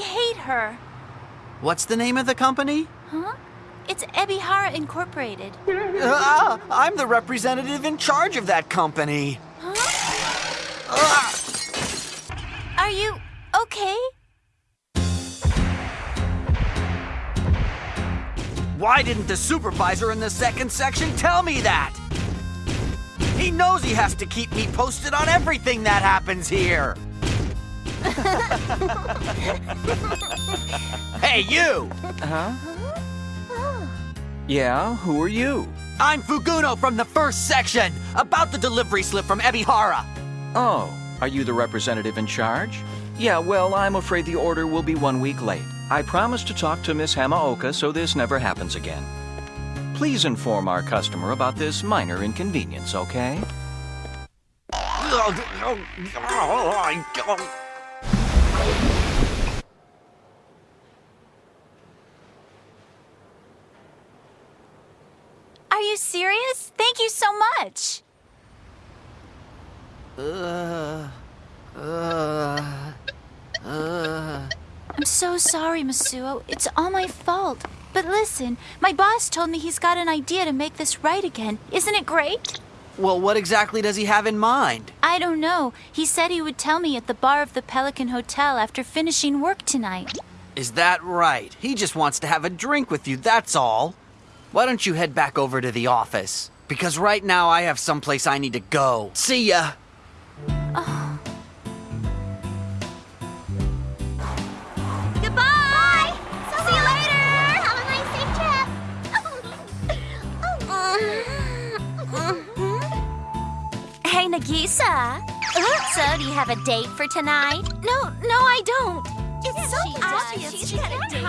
hate her. What's the name of the company? Huh? It's Ebihara Incorporated. Uh, I'm the representative in charge of that company. Huh? Are you okay? Why didn't the supervisor in the second section tell me that? He knows he has to keep me posted on everything that happens here. hey, you! Huh? Yeah, who are you? I'm Fuguno from the first section, about the delivery slip from Ebihara. Oh, are you the representative in charge? Yeah, well, I'm afraid the order will be one week late. I promised to talk to Miss Hamaoka so this never happens again. Please inform our customer about this minor inconvenience, okay? Oh, Are you serious? Thank you so much. Uh, uh, uh. I'm so sorry, Masuo. It's all my fault. But listen, my boss told me he's got an idea to make this right again. Isn't it great? Well, what exactly does he have in mind? I don't know. He said he would tell me at the bar of the Pelican Hotel after finishing work tonight. Is that right? He just wants to have a drink with you, that's all. Why don't you head back over to the office? Because right now I have someplace I need to go. See ya! Oh. Goodbye! See you later! Have a nice safe trip. Hey, Nagisa. So, do you have a date for tonight? No, no, I don't. It's so she obvious she's She's got a got a date. date.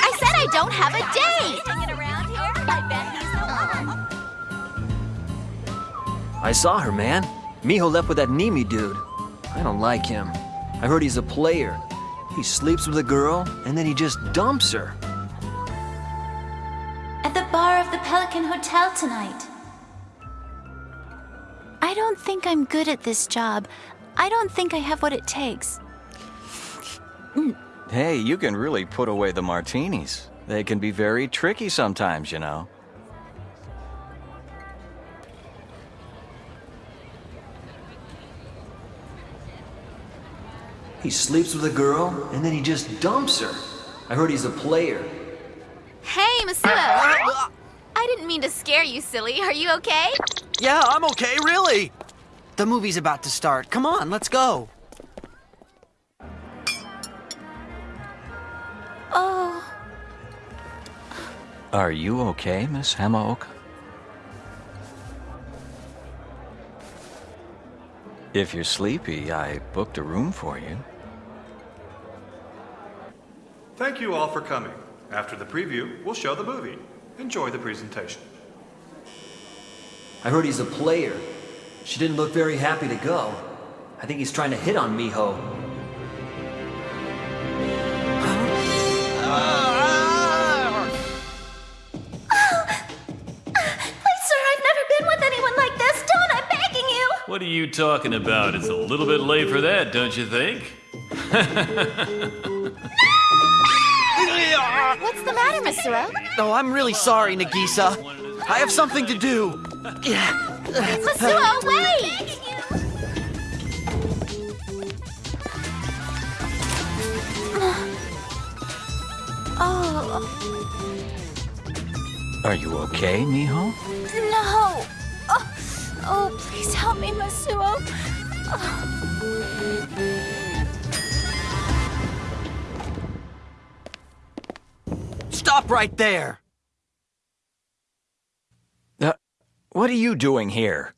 I said I don't have a date. I saw her, man. Miho left with that Nimi dude. I don't like him. I heard he's a player. He sleeps with a girl, and then he just dumps her. At the bar of the Pelican Hotel tonight. I don't think I'm good at this job. I don't think I have what it takes. Hey, you can really put away the martinis. They can be very tricky sometimes, you know. He sleeps with a girl, and then he just dumps her. I heard he's a player. Hey, Masuo. I didn't mean to scare you, silly. Are you okay? Yeah, I'm okay, really. The movie's about to start. Come on, let's go. Oh, Are you okay, Miss Hamaoka? If you're sleepy, I booked a room for you. Thank you all for coming. After the preview, we'll show the movie. Enjoy the presentation. I heard he's a player. She didn't look very happy to go. I think he's trying to hit on Miho. What are you talking about? It's a little bit late for that, don't you think? What's the matter, Masuo? Oh, I'm really sorry, Nagisa. I have something to do. Masuo, wait! oh, Are you okay, Miho? no. Oh, oh please help me, Masuo. Stop right there. Uh, what are you doing here?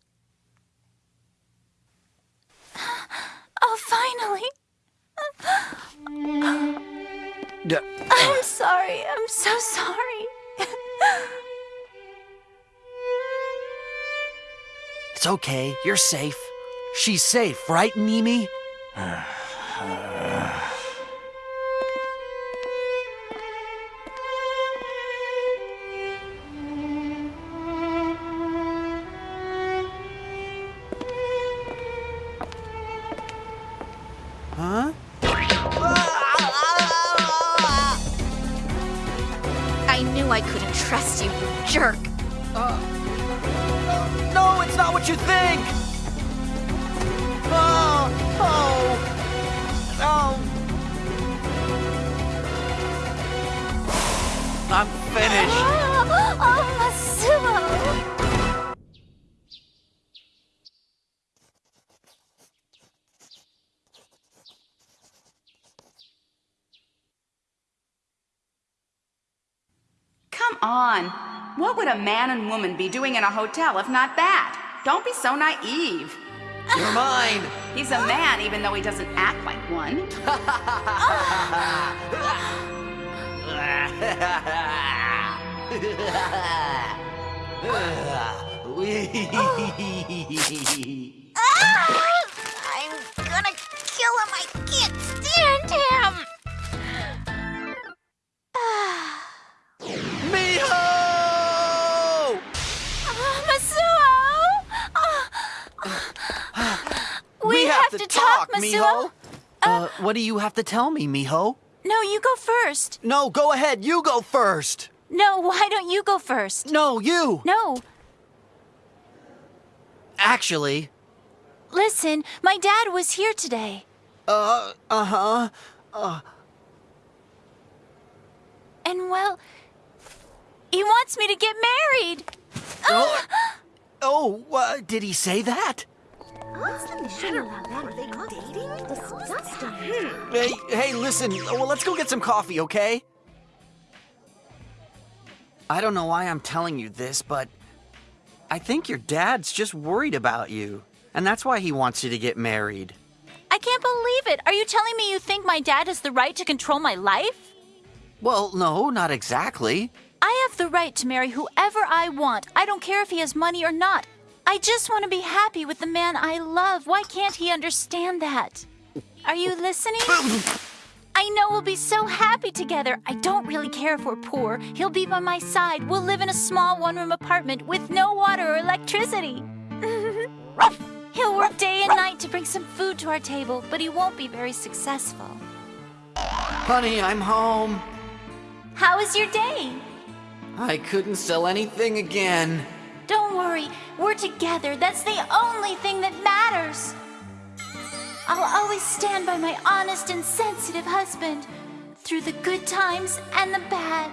Oh, finally. D- I'm sorry. I'm so sorry. It's okay. You're safe. She's safe, right, Nimi? Uh, on. What would a man and woman be doing in a hotel if not that? Don't be so naive. You're mine. He's a man even though he doesn't act like one. I'm oh. ah! Have, to, talk, Masuo. Miho. Uh, what do you have to tell me, Miho? No, you go first. No, go ahead. You go first. No, why don't you go first? No, you. No. Actually, Listen, my dad was here today. uh, uh-huh. Uh. And well, he wants me to get married. Oh, oh uh, did he say that? Hmm. Hey, hey, listen. Well, let's go get some coffee, okay? I don't know why I'm telling you this, but I think your dad's just worried about you. And that's why he wants you to get married. I can't believe it. Are you telling me you think my dad has the right to control my life? Well, no, not exactly. I have the right to marry whoever I want. I don't care if he has money or not. I just want to be happy with the man I love. Why can't he understand that? Are you listening? I know we'll be so happy together. I don't really care if we're poor. He'll be by my side. We'll live in a small one room apartment with no water or electricity. He'll work day and night to bring some food to our table, but he won't be very successful. Honey, I'm home. How was your day? I couldn't sell anything again. Don't worry, we're together. That's the only thing that matters. I'll always stand by my honest and sensitive husband through the good times and the bad.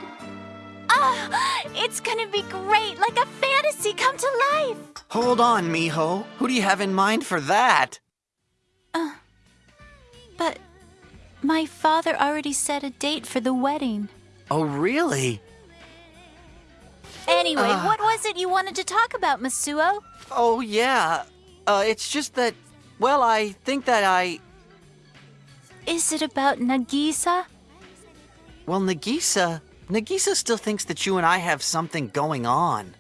Ah, it's gonna be great, like a fantasy come to life. Hold on, Miho. Who do you have in mind for that? But my father already set a date for the wedding. Oh, really? Anyway, Ah. what was it you wanted to talk about, Masuo? Oh, yeah. Uh, it's just that, well, I think that I. Is it about Nagisa? Well, Nagisa. Nagisa still thinks that you and I have something going on.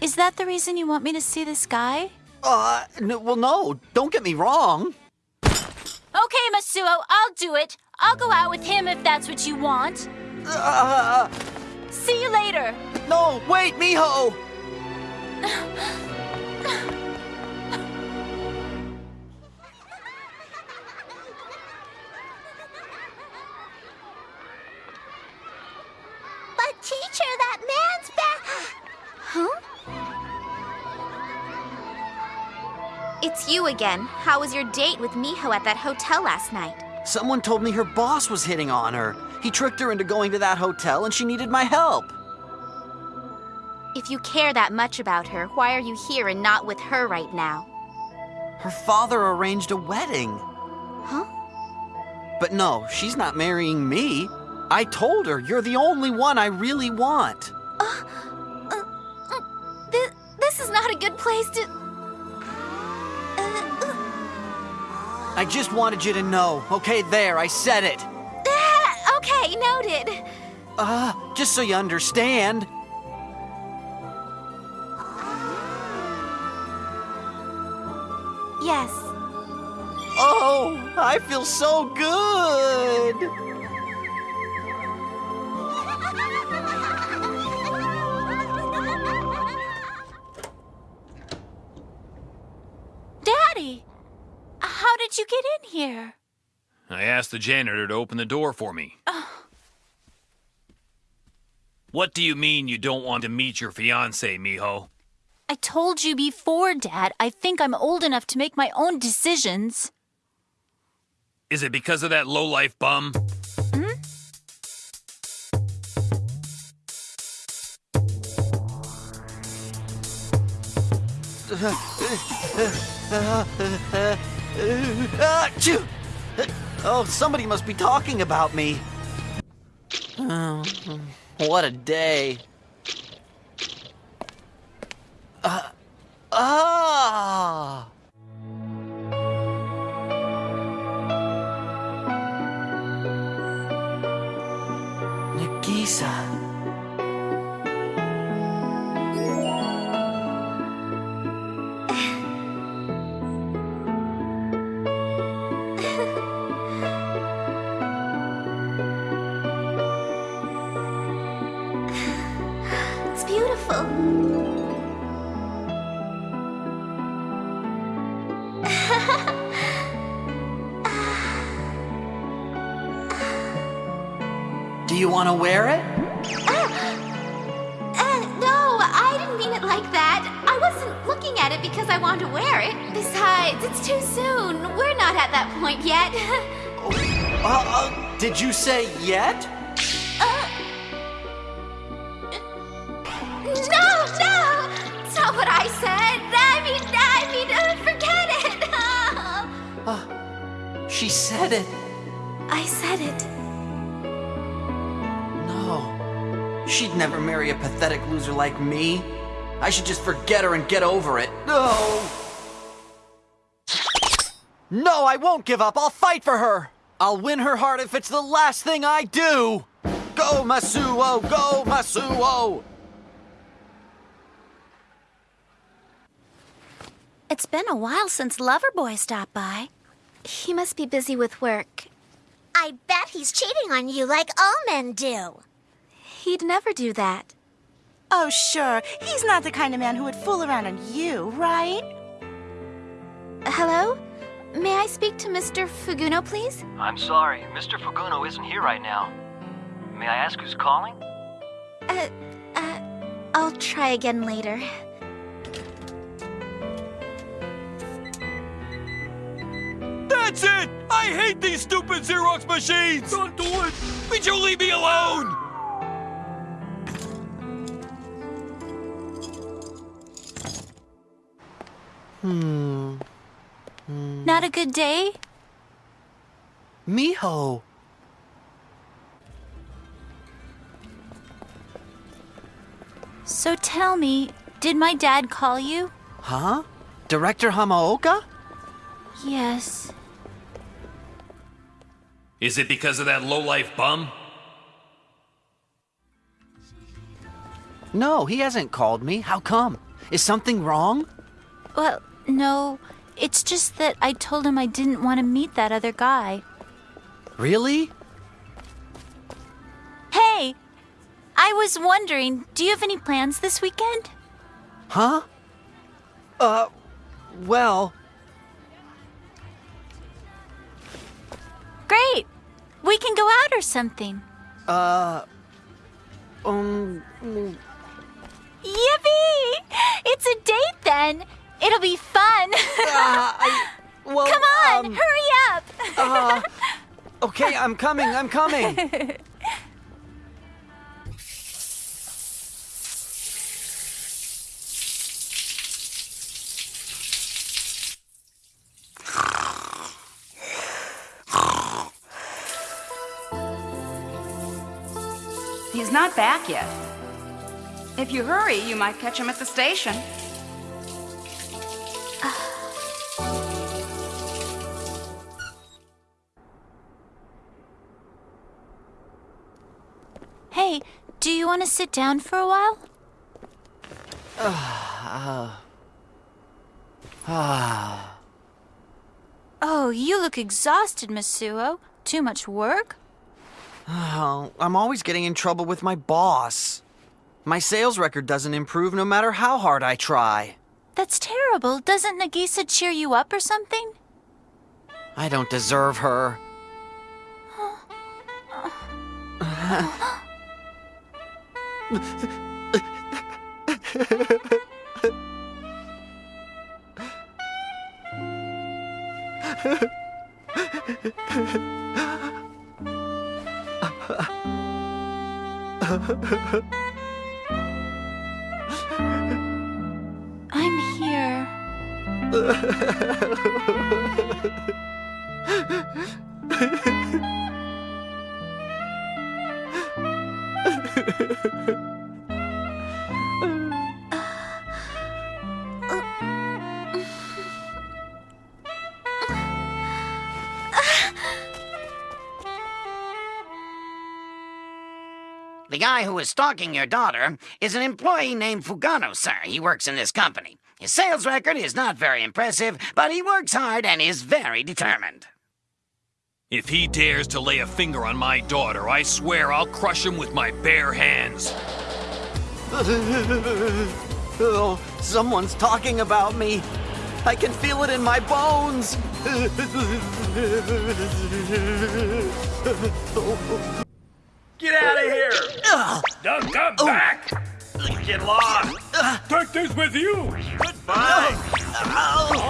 Is that the reason you want me to see this guy? Uh, n- well, no, don't get me wrong. Okay, Masuo, I'll do it. I'll go out with him if that's what you want. Uh, See you later. No, wait, Miho! But teacher, that man's back. Huh? It's you again. How was your date with Miho at that hotel last night? Someone told me her boss was hitting on her. He tricked her into going to that hotel and she needed my help. If you care that much about her, why are you here and not with her right now? Her father arranged a wedding. Huh? But no, she's not marrying me. I told her you're the only one I really want. Uh, uh, uh, this, this is not a good place to. I just wanted you to know. Okay, there, I said it. Okay, noted. Uh, just so you understand. Yes. Oh, I feel so good. Daddy, how did you get in here? I asked the janitor to open the door for me. Oh. What do you mean you don't want to meet your fiance, Miho? I told you before, Dad. I think I'm old enough to make my own decisions. Is it because of that low-life bum? Hmm? Achoo! Oh, somebody must be talking about me. Oh, hmm. what a day. Beautiful. Do you want to wear it? Uh, no, I didn't mean it like that. I wasn't looking at it because I want to wear it. Besides, it's too soon. We're not at that point yet. Uh, uh, did you say yet? It. She said it. I said it. No. She'd never marry a pathetic loser like me. I should just forget her and get over it. No! No, I won't give up. I'll fight for her. I'll win her heart if it's the last thing I do. Go, Masuo! Go, Masuo! It's been a while since Loverboy stopped by. He must be busy with work. I bet he's cheating on you like all men do. He'd never do that. Oh, sure. He's not the kind of man who would fool around on you, right? Hello? May I speak to Mr. Fuguno, please? I'm sorry, Mr. Fuguno isn't here right now. May I ask who's calling? Uh, uh, I'll try again later. That's it! I hate these stupid Xerox machines! Don't do it! Would you leave me alone? Hmm. Not a good day? Miho! So tell me, did my dad call you? Huh? Director Hamaoka? Yes. Is it because of that low-life bum? No, he hasn't called me. How come? Is something wrong? Well, no. It's just that I told him I didn't want to meet that other guy. Really? Hey! I was wondering, do you have any plans this weekend? Huh? Uh, well, Great! We can go out or something. uh, um, Yippee! It's a date then! It'll be fun! uh, I, well, Come on, um, hurry up! uh, okay, I'm coming, I'm coming. not back yet. If you hurry, you might catch him at the station. hey, do you want to sit down for a while? Ah, Oh, you look exhausted, Masuo. Too much work? Oh, I'm always getting in trouble with my boss. My sales record doesn't improve no matter how hard I try. That's terrible. Doesn't Nagisa cheer you up or something? I don't deserve her. I'm here. guy who is stalking your daughter is an employee named Fugano, sir. He works in this company. His sales record is not very impressive, but he works hard and is very determined. If he dares to lay a finger on my daughter, I swear I'll crush him with my bare hands. oh, someone's talking about me. I can feel it in my bones. Oh. Get out of here! Don't come oh. back! Get lost! Take this with you! Goodbye! Oh.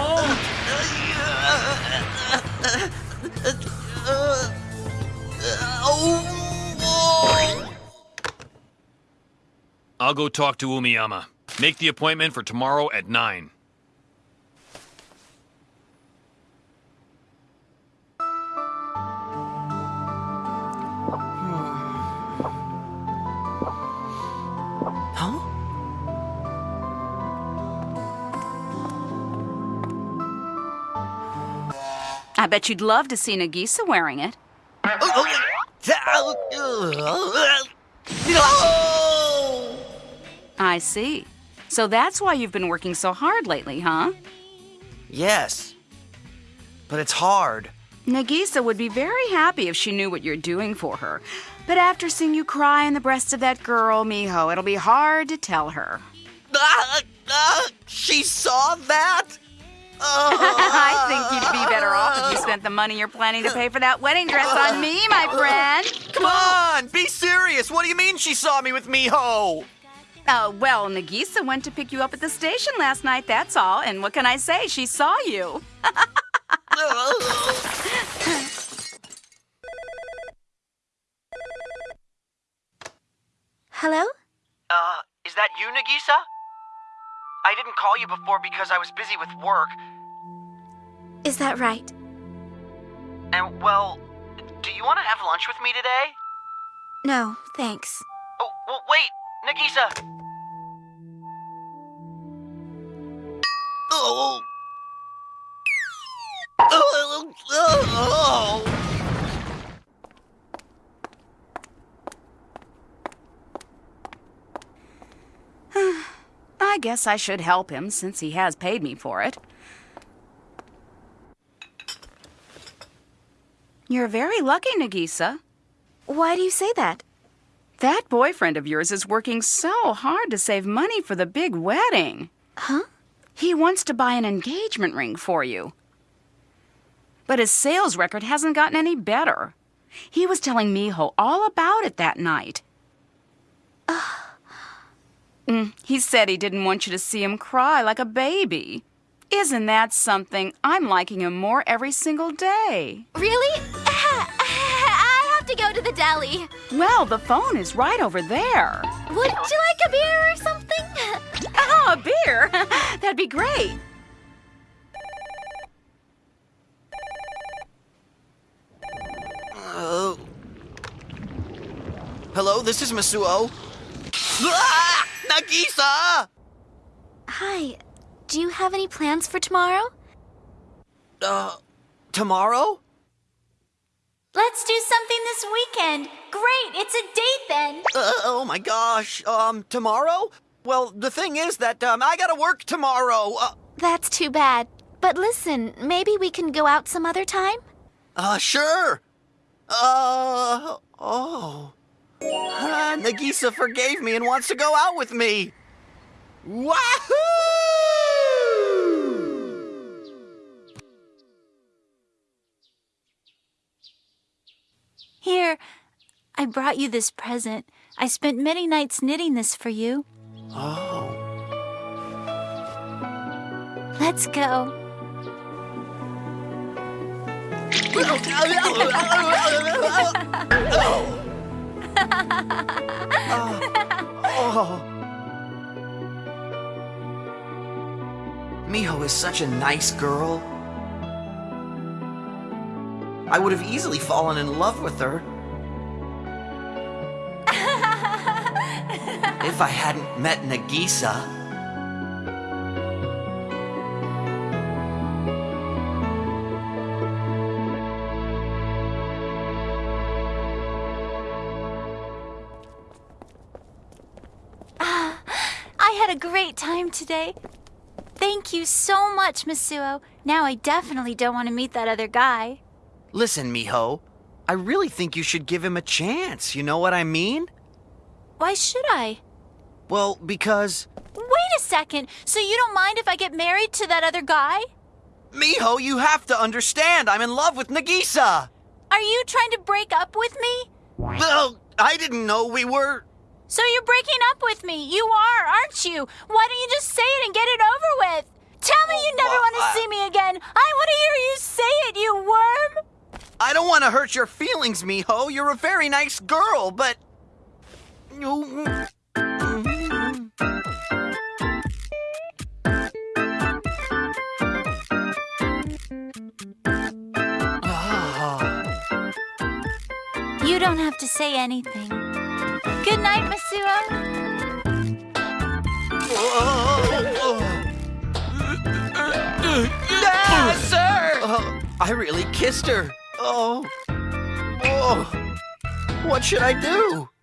I'll go talk to Umiyama. Make the appointment for tomorrow at 9. I bet you'd love to see Nagisa wearing it. I see. So that's why you've been working so hard lately, huh? Yes. But it's hard. Nagisa would be very happy if she knew what you're doing for her. But after seeing you cry in the breasts of that girl, Miho, it'll be hard to tell her. Ah, ah, she saw that? I think you'd be better off if you spent the money you're planning to pay for that wedding dress on me, my friend. Come on, be serious. What do you mean she saw me with Miho? Uh, well, Nagisa went to pick you up at the station last night, that's all. And what can I say? She saw you. Hello? Uh, is that you, Nagisa? I didn't call you before because I was busy with work. Is that right? And, well, do you want to have lunch with me today? No, thanks. Oh, well, wait, Nagisa. Oh. Oh. Oh. I guess I should help him since he has paid me for it. You're very lucky, Nagisa. Why do you say that? That boyfriend of yours is working so hard to save money for the big wedding. Huh? He wants to buy an engagement ring for you. But his sales record hasn't gotten any better. He was telling Miho all about it that night. Mm, he said he didn't want you to see him cry like a baby. Isn't that something? I'm liking him more every single day. Really? I have to go to the deli. Well, the phone is right over there. Would you like a beer or something? Oh, a beer! That'd be great. Uh, hello, this is Masuo. Ah! Nagisa! Hi. Do you have any plans for tomorrow? Uh, tomorrow? Let's do something this weekend. Great, it's a date then. Uh, oh my gosh. Um, tomorrow? Well, the thing is that, um, I gotta work tomorrow. Uh, That's too bad. But listen, maybe we can go out some other time? uh sure. Uh, oh. Ah, Nagisa forgave me and wants to go out with me. Wahoo! Here, I brought you this present. I spent many nights knitting this for you. Oh. Let's go. Oh. Oh. Miho is such a nice girl. I would have easily fallen in love with her. if I hadn't met Nagisa. Great time today. Thank you so much, Masuo. Now I definitely don't want to meet that other guy. Listen, Miho, I really think you should give him a chance. You know what I mean? Why should I? Well, because. Wait a second. So you don't mind if I get married to that other guy? Miho, you have to understand. I'm in love with Nagisa. Are you trying to break up with me? Well, I didn't know we were. So you're breaking up with me. You are, aren't you? Why don't you just say it and get it over with? Tell me you never want to see me again. I want to hear you say it, you worm. I don't want to hurt your feelings, Miho. You're a very nice girl, but. You don't have to say anything. Good night, Masuo. Ah, sir! Oh, I really kissed her. Oh. Oh. What should I do?